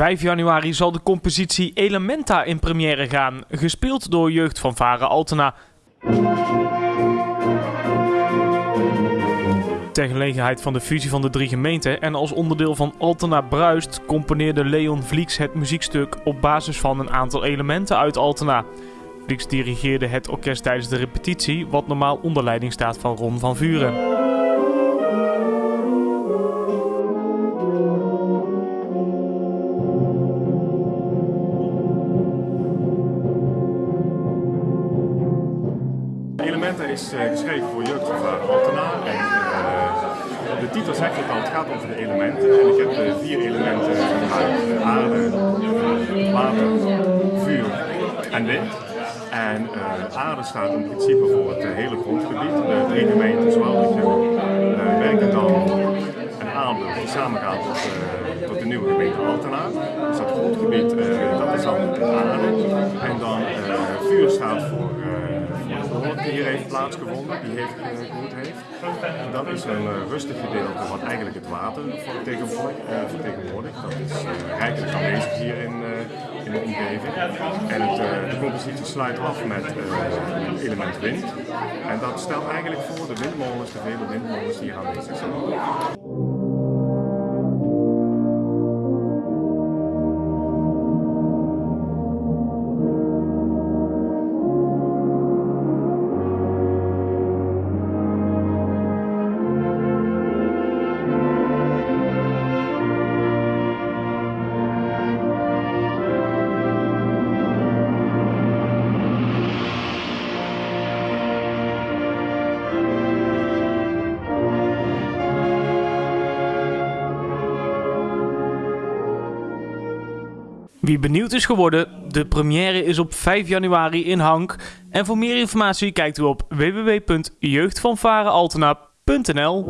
5 januari zal de compositie Elementa in première gaan, gespeeld door jeugd van Varen Altena. Ter gelegenheid van de fusie van de drie gemeenten en als onderdeel van Altena Bruist componeerde Leon Vlieks het muziekstuk op basis van een aantal elementen uit Altena. Vlieks dirigeerde het orkest tijdens de repetitie, wat normaal onder leiding staat van Ron van Vuren. Elementa is uh, geschreven voor jeugdgevaar Altena. En, uh, de titel zegt het al, het gaat over de elementen. En ik heb uh, vier elementen gebruikt. aarde, water, vuur en wind. En aarde staat in principe voor het hele grondgebied. De drie gemeenten, Zwaluwtje, werken dan en Aarde die samengaan tot, tot de nieuwe gemeente Altena. Dus dat grondgebied dat is dan aarde. En dan vuur staat voor hier heeft plaatsgevonden, die heeft gevoerd heeft. Dat is een uh, rustig gedeelte wat eigenlijk het water vertegenwoordigt. Uh, vertegenwoordigt. Dat is uh, rijkelijk aanwezig hier in, in de omgeving. En het, de compositie sluit af met het element wind. En dat stelt eigenlijk voor de windmolens, de vele windmolens die hier aanwezig zijn. Wie benieuwd is geworden, de première is op 5 januari in Hank. En voor meer informatie kijkt u op www.jeugdvanvarenaltena.nl